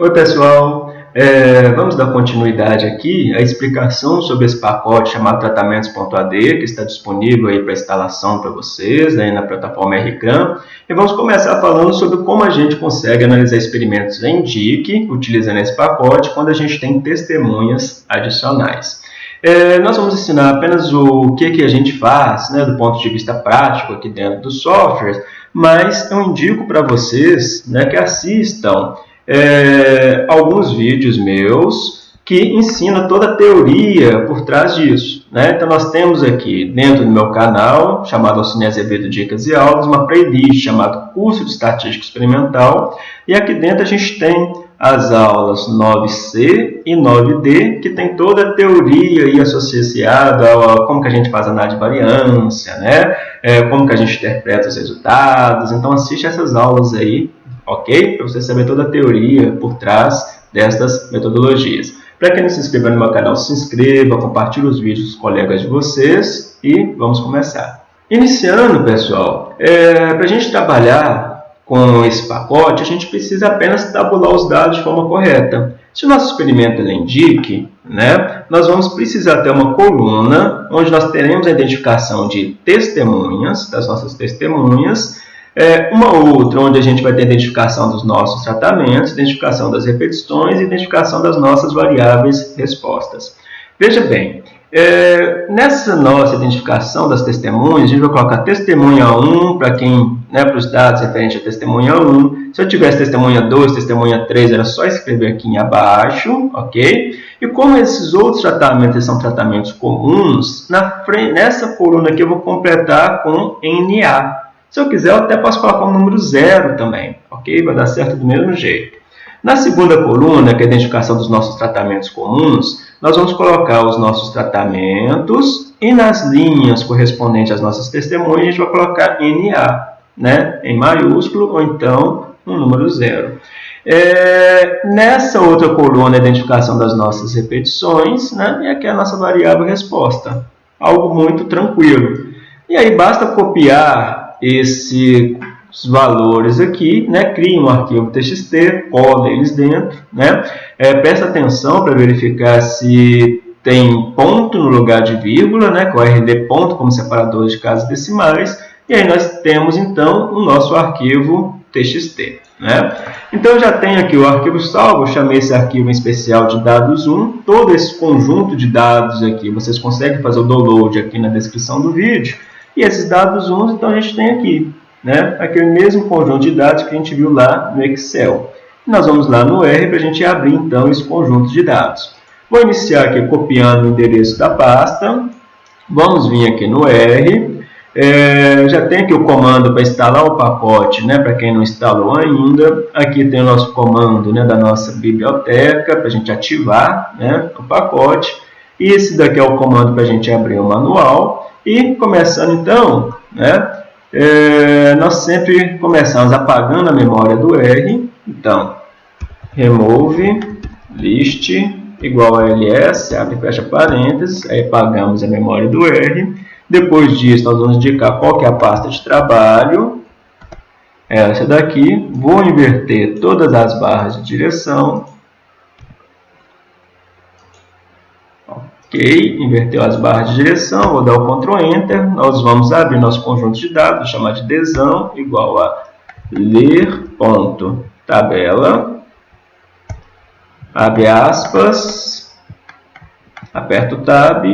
Oi pessoal, é, vamos dar continuidade aqui à explicação sobre esse pacote chamado tratamentos.ad que está disponível aí para instalação para vocês aí na plataforma RCRAM e vamos começar falando sobre como a gente consegue analisar experimentos em DIC utilizando esse pacote quando a gente tem testemunhas adicionais. É, nós vamos ensinar apenas o que, que a gente faz né, do ponto de vista prático aqui dentro do software, mas eu indico para vocês né, que assistam é, alguns vídeos meus que ensina toda a teoria por trás disso. Né? Então, nós temos aqui dentro do meu canal, chamado Alcine Azevedo Dicas e Aulas, uma playlist chamada Curso de Estatística Experimental, e aqui dentro a gente tem as aulas 9C e 9D, que tem toda a teoria aí associada a como que a gente faz análise de variância, né? É, como que a gente interpreta os resultados. Então, assiste essas aulas aí ok? Para você saber toda a teoria por trás destas metodologias. Para quem não se inscreveu no meu canal, se inscreva, compartilhe os vídeos com os colegas de vocês e vamos começar. Iniciando, pessoal, é, para a gente trabalhar com esse pacote, a gente precisa apenas tabular os dados de forma correta. Se o nosso experimento ele indique, né, nós vamos precisar ter uma coluna onde nós teremos a identificação de testemunhas, das nossas testemunhas, é, uma outra, onde a gente vai ter identificação dos nossos tratamentos, identificação das repetições e identificação das nossas variáveis respostas. Veja bem, é, nessa nossa identificação das testemunhas, a gente vai colocar testemunha 1 para quem, né, para os dados referentes a testemunha 1. Se eu tivesse testemunha 2, testemunha 3, era só escrever aqui abaixo, ok? E como esses outros tratamentos são tratamentos comuns, na nessa coluna aqui eu vou completar com NA, se eu quiser, eu até posso colocar um número zero também, ok? Vai dar certo do mesmo jeito. Na segunda coluna, que é a identificação dos nossos tratamentos comuns, nós vamos colocar os nossos tratamentos e nas linhas correspondentes às nossas testemunhas, a gente vai colocar NA, né? em maiúsculo, ou então um número zero. É, nessa outra coluna, a identificação das nossas repetições, né? e aqui é a nossa variável resposta. Algo muito tranquilo. E aí basta copiar esses valores aqui, né, cria um arquivo TXT, poda eles dentro, né, é, presta atenção para verificar se tem ponto no lugar de vírgula, né, com RD ponto como separador de casas decimais, e aí nós temos então o nosso arquivo TXT. Né? Então já tenho aqui o arquivo salvo, eu chamei esse arquivo em especial de dados 1, todo esse conjunto de dados aqui, vocês conseguem fazer o download aqui na descrição do vídeo, e esses dados 1, então, a gente tem aqui, né? aquele mesmo conjunto de dados que a gente viu lá no Excel. Nós vamos lá no R para a gente abrir, então, esse conjunto de dados. Vou iniciar aqui copiando o endereço da pasta. Vamos vir aqui no R. É, já tem aqui o comando para instalar o pacote, né, para quem não instalou ainda. Aqui tem o nosso comando né, da nossa biblioteca para a gente ativar né, o pacote. E esse daqui é o comando para a gente abrir o manual. E começando então, né, é, nós sempre começamos apagando a memória do R. Então, remove list igual a ls, abre e fecha parênteses, aí apagamos a memória do R. Depois disso, nós vamos indicar qual é a pasta de trabalho, essa daqui. Vou inverter todas as barras de direção, Ok, inverteu as barras de direção, vou dar o Ctrl Enter, nós vamos abrir nosso conjunto de dados, chamar de desão, igual a ler ponto tabela, abre aspas, aperta o Tab,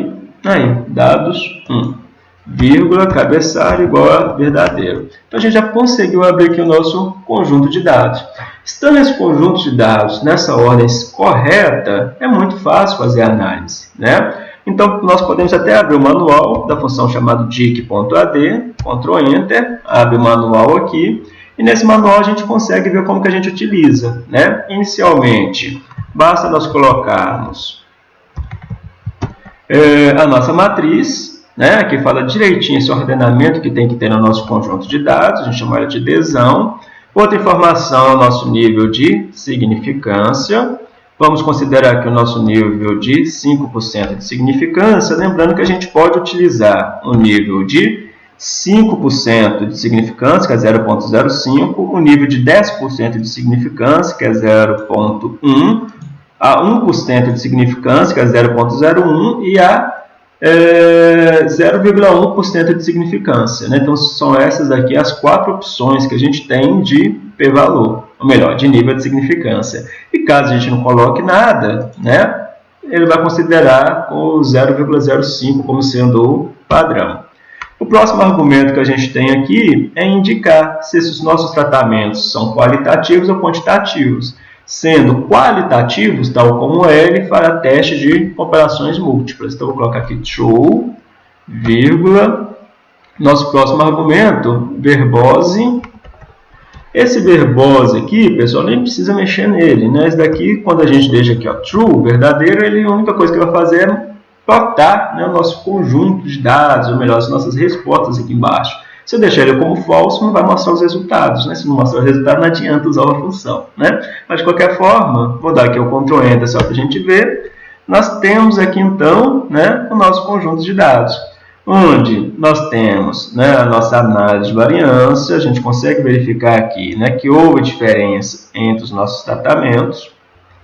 aí, dados 1, vírgula, cabeçalho igual a verdadeiro. Então, a gente já conseguiu abrir aqui o nosso conjunto de dados. Estando esse conjunto de dados nessa ordem correta, é muito fácil fazer análise. Né? Então, nós podemos até abrir o manual da função chamada dic.ad, Ctrl Enter, abre o manual aqui, e nesse manual a gente consegue ver como que a gente utiliza. Né? Inicialmente, basta nós colocarmos é, a nossa matriz, né? aqui fala direitinho esse ordenamento que tem que ter no nosso conjunto de dados, a gente chama ela de desão, Outra informação é o nosso nível de significância. Vamos considerar aqui o nosso nível de 5% de significância, lembrando que a gente pode utilizar o nível de 5% de significância, que é 0,05, o nível de 10% de significância, que é 0,1, a 1% de significância, que é 0,01, e a é, 0,1% de significância. Né? Então, são essas aqui as quatro opções que a gente tem de p-valor, ou melhor, de nível de significância. E caso a gente não coloque nada, né, ele vai considerar o 0,05 como sendo o padrão. O próximo argumento que a gente tem aqui é indicar se esses nossos tratamentos são qualitativos ou quantitativos. Sendo qualitativos, tal como ele, fará teste de comparações múltiplas. Então, vou colocar aqui true, vírgula. Nosso próximo argumento, verbose. Esse verbose aqui, pessoal, nem precisa mexer nele. Né? Esse daqui, quando a gente deixa aqui ó, true, verdadeiro, ele, a única coisa que vai fazer é plotar né, o nosso conjunto de dados, ou melhor, as nossas respostas aqui embaixo. Se eu deixar ele como falso, não vai mostrar os resultados. Né? Se não mostrar o resultado, não adianta usar a função. Né? Mas, de qualquer forma, vou dar aqui o Ctrl Enter só para a gente ver. Nós temos aqui, então, né, o nosso conjunto de dados, onde nós temos né, a nossa análise de variância, a gente consegue verificar aqui né, que houve diferença entre os nossos tratamentos.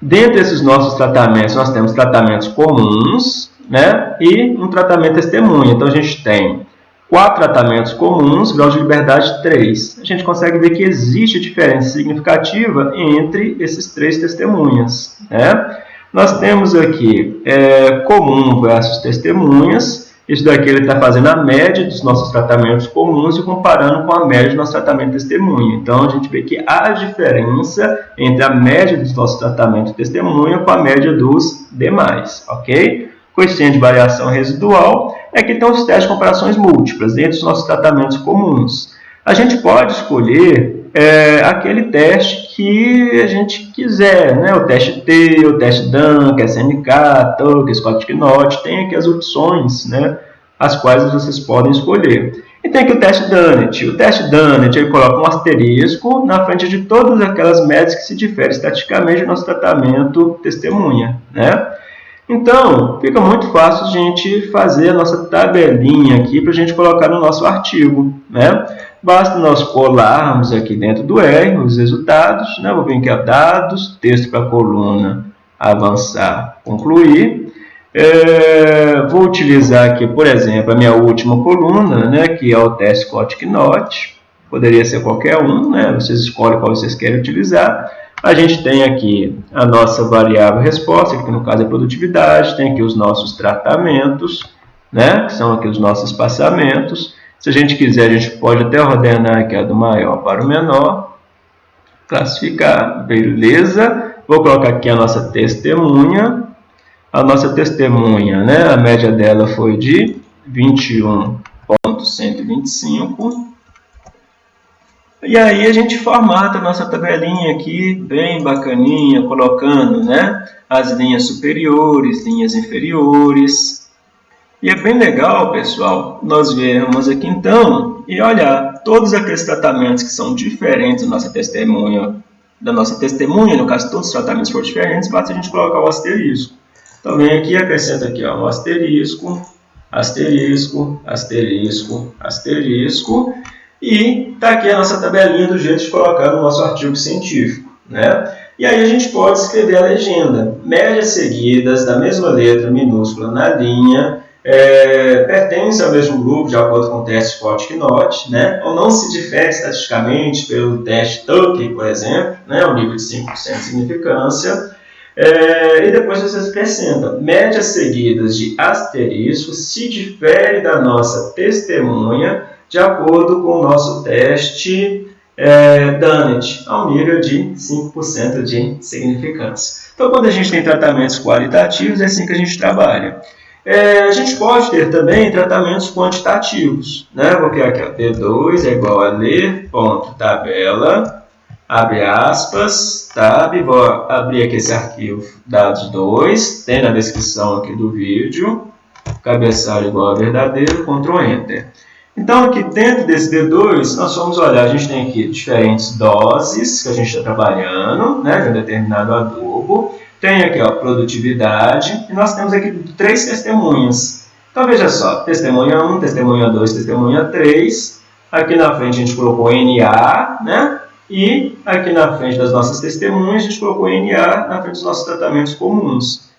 Dentre esses nossos tratamentos, nós temos tratamentos comuns, né? e um tratamento testemunha. Então, a gente tem quatro tratamentos comuns, grau de liberdade 3. A gente consegue ver que existe diferença significativa entre esses três testemunhas. Né? Nós temos aqui é, comum versus testemunhas. Isso daqui ele está fazendo a média dos nossos tratamentos comuns e comparando com a média do nosso tratamento testemunha. Então, a gente vê que há diferença entre a média dos nossos tratamentos testemunha com a média dos demais, ok? Coeficiente de variação residual, é que estão os testes de comparações múltiplas, dentro dos nossos tratamentos comuns. A gente pode escolher é, aquele teste que a gente quiser, né? o teste T, o teste DAN, SNK, TUC, Scott Knot, tem aqui as opções, né? as quais vocês podem escolher. E tem aqui o teste Dunnett. O teste Dunnett ele coloca um asterisco na frente de todas aquelas médias que se diferem estaticamente do nosso tratamento testemunha. Né? Então, fica muito fácil a gente fazer a nossa tabelinha aqui para a gente colocar no nosso artigo. Né? Basta nós colarmos aqui dentro do R os resultados. Né? Vou vir aqui a dados, texto para coluna, avançar, concluir. É, vou utilizar aqui, por exemplo, a minha última coluna, né, que é o teste Scott Knot. Poderia ser qualquer um, né? vocês escolhem qual vocês querem utilizar. A gente tem aqui a nossa variável resposta, que no caso é produtividade, tem aqui os nossos tratamentos, né, que são aqui os nossos espaçamentos. Se a gente quiser, a gente pode até ordenar aqui a do maior para o menor, classificar, beleza. Vou colocar aqui a nossa testemunha. A nossa testemunha, né, a média dela foi de 21.125. E aí a gente formata a nossa tabelinha aqui, bem bacaninha, colocando né, as linhas superiores, linhas inferiores. E é bem legal, pessoal, nós vermos aqui então e olhar todos aqueles tratamentos que são diferentes da nossa testemunha, da nossa testemunha, no caso todos os tratamentos forem diferentes, basta a gente colocar o asterisco. Então vem aqui, acrescenta aqui ó, um asterisco, asterisco, asterisco, asterisco, e está aqui a nossa tabelinha do jeito de colocar no nosso artigo científico. Né? E aí a gente pode escrever a legenda. Médias seguidas da mesma letra minúscula na linha é, pertence ao mesmo grupo de acordo com o teste Scott-Knott, né? ou não se difere estatisticamente pelo teste Tukey, por exemplo, né? o nível de 5% de significância. É, e depois você acrescenta, médias seguidas de asterisco se difere da nossa testemunha de acordo com o nosso teste é, Dunnett, ao nível de 5% de significância. Então, quando a gente tem tratamentos qualitativos, é assim que a gente trabalha. É, a gente pode ter também tratamentos quantitativos. Né? Vou criar aqui, ó, D2 é igual a ler, ponto, tabela, abre aspas, tab, vou abrir aqui esse arquivo dados 2, tem na descrição aqui do vídeo, cabeçalho igual a verdadeiro, Ctrl Enter. Então, aqui dentro desse D2, nós vamos olhar, a gente tem aqui diferentes doses que a gente está trabalhando, né, de um determinado adubo. Tem aqui a produtividade, e nós temos aqui três testemunhas. Então, veja só, testemunha 1, testemunha 2, testemunha 3. Aqui na frente a gente colocou NA, né? E aqui na frente das nossas testemunhas, a gente colocou NA na frente dos nossos tratamentos comuns.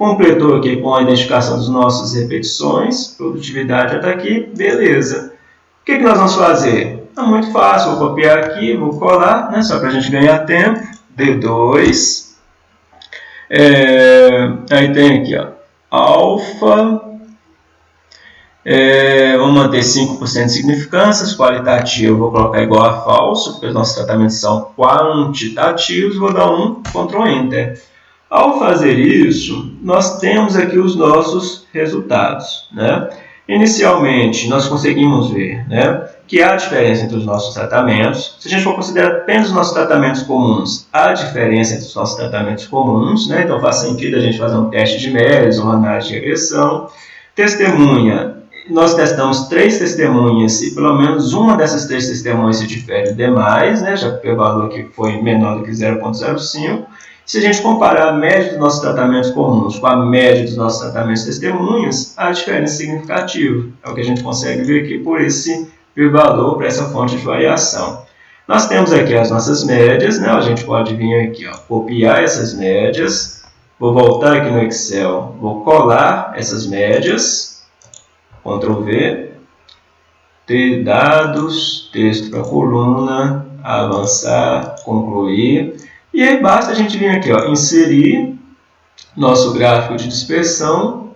Completou aqui com a identificação das nossas repetições, produtividade até aqui, beleza. O que, que nós vamos fazer? É muito fácil, vou copiar aqui, vou colar, né? só para a gente ganhar tempo. D2. É, aí tem aqui, ó, alfa. É, vamos manter 5% de significâncias, qualitativo vou colocar igual a falso, porque os nossos tratamentos são quantitativos, vou dar um Ctrl Enter. Ao fazer isso, nós temos aqui os nossos resultados. Né? Inicialmente, nós conseguimos ver né, que há diferença entre os nossos tratamentos. Se a gente for considerar apenas os nossos tratamentos comuns, há diferença entre os nossos tratamentos comuns. Né? Então, faz sentido a gente fazer um teste de médios, uma análise de regressão. Testemunha, nós testamos três testemunhas e pelo menos uma dessas três testemunhas se difere demais, né? já que o valor aqui foi menor do que 0,05. Se a gente comparar a média dos nossos tratamentos comuns com a média dos nossos tratamentos testemunhas, há diferença significativa. É o que a gente consegue ver aqui por esse valor, por essa fonte de variação. Nós temos aqui as nossas médias, né? a gente pode vir aqui, ó, copiar essas médias, vou voltar aqui no Excel, vou colar essas médias, Ctrl V, ter dados, texto para coluna, avançar, concluir. E aí basta a gente vir aqui, ó, inserir nosso gráfico de dispersão.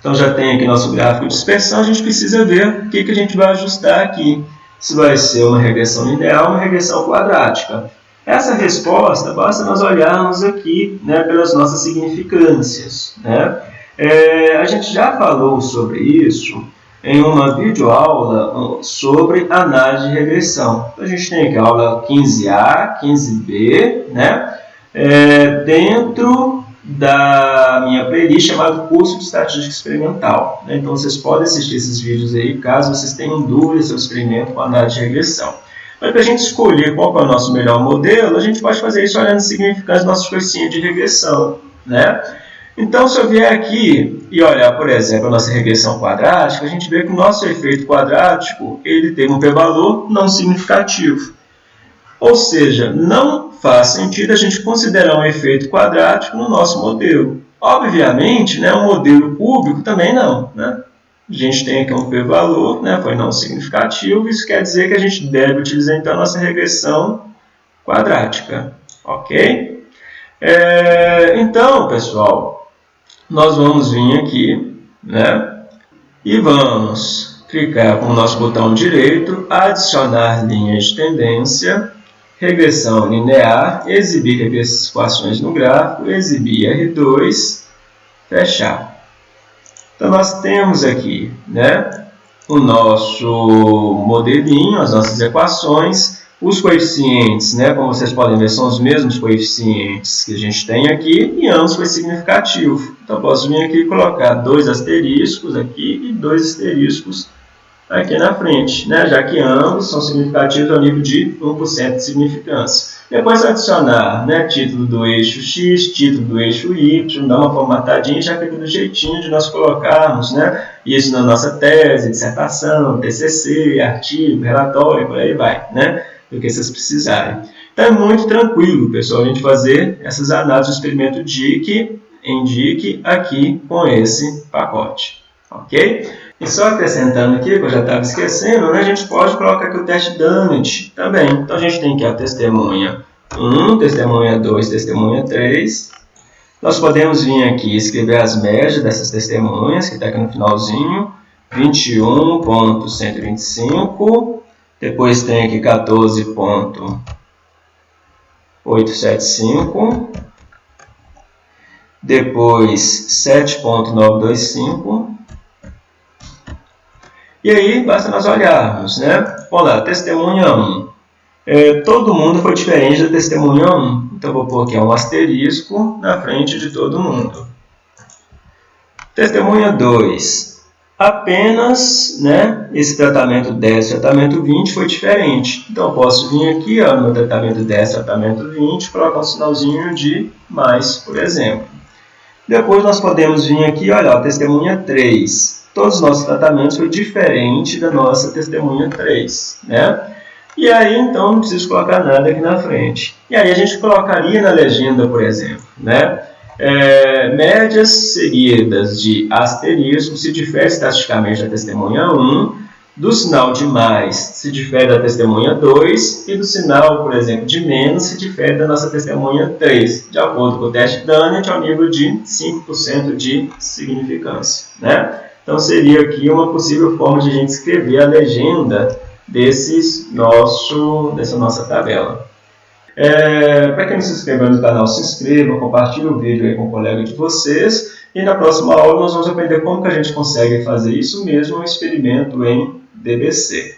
Então já tem aqui nosso gráfico de dispersão, a gente precisa ver o que, que a gente vai ajustar aqui. Se vai ser uma regressão linear ou uma regressão quadrática. Essa resposta basta nós olharmos aqui né, pelas nossas significâncias. Né? É, a gente já falou sobre isso em uma videoaula sobre análise de regressão. Então, a gente tem aqui a aula 15A, 15B, né? É, dentro da minha playlist chamada Curso de Estatística Experimental. Né? Então, vocês podem assistir esses vídeos aí, caso vocês tenham dúvidas sobre o experimento com análise de regressão. Mas para a gente escolher qual é o nosso melhor modelo, a gente pode fazer isso olhando o significado dos nossos coeficientes de regressão. Né? Então, se eu vier aqui e olhar, por exemplo, a nossa regressão quadrática, a gente vê que o nosso efeito quadrático ele tem um p-valor não significativo. Ou seja, não faz sentido a gente considerar um efeito quadrático no nosso modelo. Obviamente, né, um modelo cúbico também não. Né? A gente tem aqui um p-valor, né, foi não significativo, isso quer dizer que a gente deve utilizar então a nossa regressão quadrática. Ok? É, então, pessoal, nós vamos vir aqui, né? E vamos clicar com o nosso botão direito, adicionar linhas de tendência, regressão linear, exibir equações no gráfico, exibir R2, fechar. Então, nós temos aqui, né? O nosso modelinho, as nossas equações, os coeficientes, né, como vocês podem ver, são os mesmos coeficientes que a gente tem aqui e ambos foi significativo. Então, posso vir aqui e colocar dois asteriscos aqui e dois asteriscos aqui na frente, né, já que ambos são significativos ao nível de 1% de significância. Depois adicionar né, título do eixo X, título do eixo Y, dar uma formatadinha, já fica do jeitinho de nós colocarmos né, isso na nossa tese, dissertação, TCC, artigo, relatório, por aí vai. Né? Do que vocês precisarem. Então é muito tranquilo, pessoal, a gente fazer essas análises do experimento DIC em DIC aqui com esse pacote. Ok? E só acrescentando aqui, que eu já estava esquecendo, né, a gente pode colocar aqui o teste Dunnett também. Então a gente tem aqui a testemunha 1, testemunha 2, testemunha 3. Nós podemos vir aqui e escrever as médias dessas testemunhas, que está aqui no finalzinho. 21.125 depois tem aqui 14.875. Depois 7.925. E aí, basta nós olharmos, né? Vamos lá, testemunha 1. É, todo mundo foi diferente da testemunha 1. Então, vou pôr aqui um asterisco na frente de todo mundo. Testemunha 2 apenas né, esse tratamento 10 tratamento 20 foi diferente. Então, posso vir aqui ó, no tratamento 10 tratamento 20 colocar um sinalzinho de mais, por exemplo. Depois nós podemos vir aqui, olha, ó, testemunha 3. Todos os nossos tratamentos foi diferente da nossa testemunha 3, né? E aí, então, não preciso colocar nada aqui na frente. E aí a gente colocaria na legenda, por exemplo, né? É, médias seguidas de asterisco se difere estatisticamente da testemunha 1, do sinal de mais se difere da testemunha 2 e do sinal, por exemplo, de menos se difere da nossa testemunha 3, de acordo com o teste Dunnett, ao nível de 5% de significância. Né? Então, seria aqui uma possível forma de a gente escrever a legenda desses nosso, dessa nossa tabela. É, Para quem não se inscreveu no canal, se inscreva, compartilhe o vídeo com o colega de vocês. E na próxima aula nós vamos aprender como que a gente consegue fazer isso mesmo, um experimento em DBC.